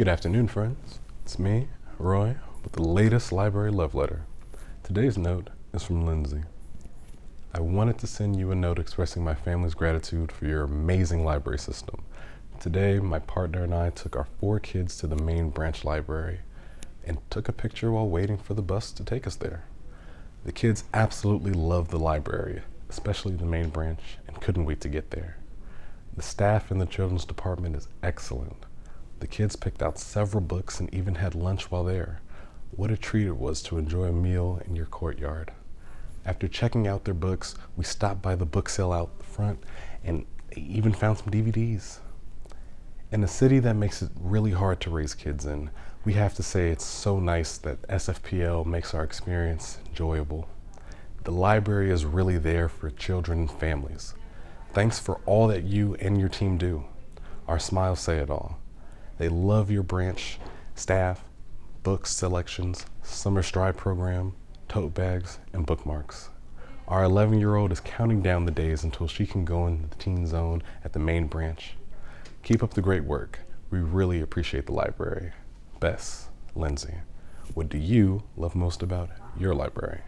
Good afternoon, friends. It's me, Roy, with the latest library love letter. Today's note is from Lindsay. I wanted to send you a note expressing my family's gratitude for your amazing library system. Today, my partner and I took our four kids to the main branch library and took a picture while waiting for the bus to take us there. The kids absolutely loved the library, especially the main branch, and couldn't wait to get there. The staff in the children's department is excellent. The kids picked out several books and even had lunch while there. What a treat it was to enjoy a meal in your courtyard. After checking out their books, we stopped by the book sale out front and even found some DVDs. In a city that makes it really hard to raise kids in, we have to say it's so nice that SFPL makes our experience enjoyable. The library is really there for children and families. Thanks for all that you and your team do. Our smiles say it all. They love your branch, staff, books selections, summer stride program, tote bags, and bookmarks. Our 11 year old is counting down the days until she can go into the teen zone at the main branch. Keep up the great work. We really appreciate the library. Bess, Lindsay, what do you love most about your library?